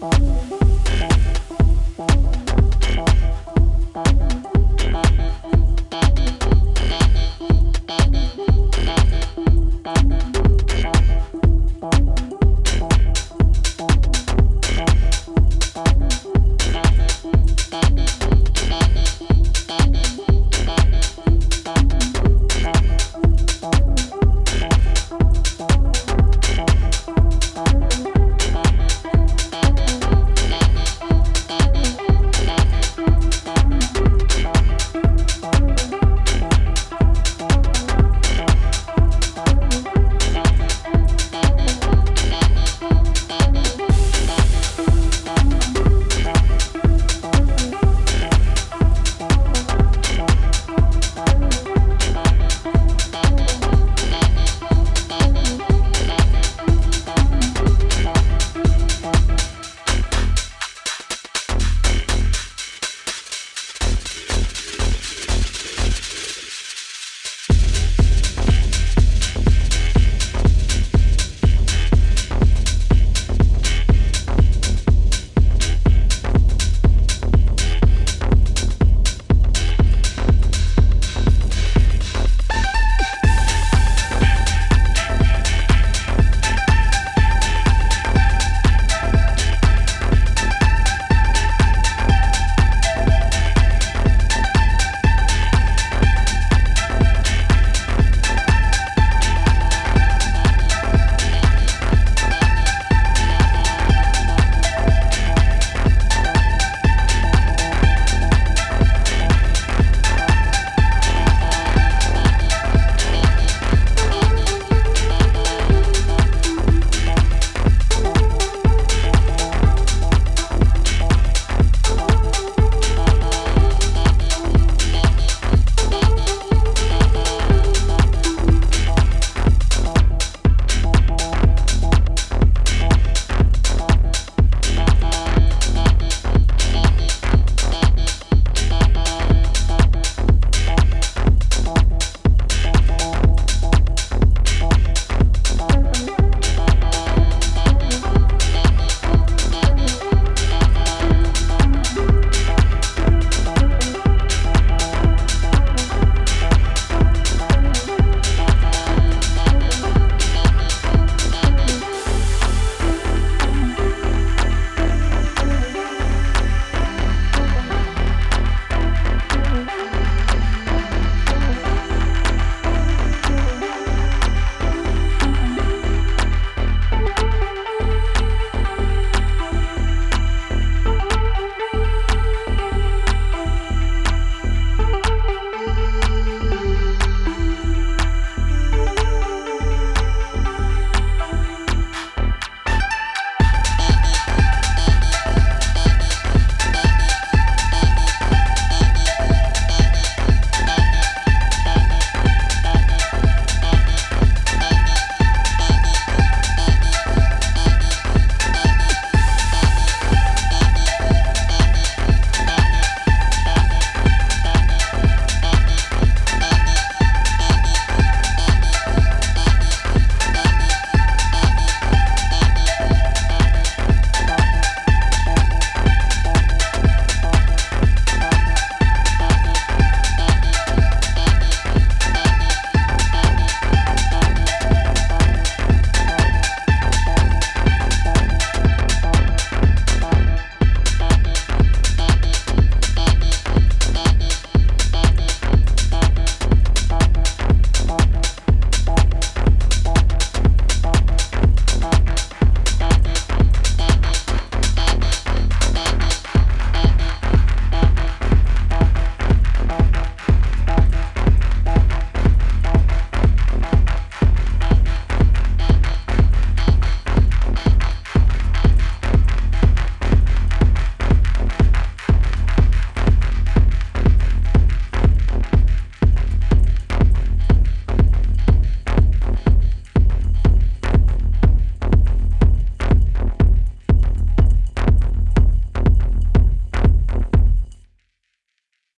Bye.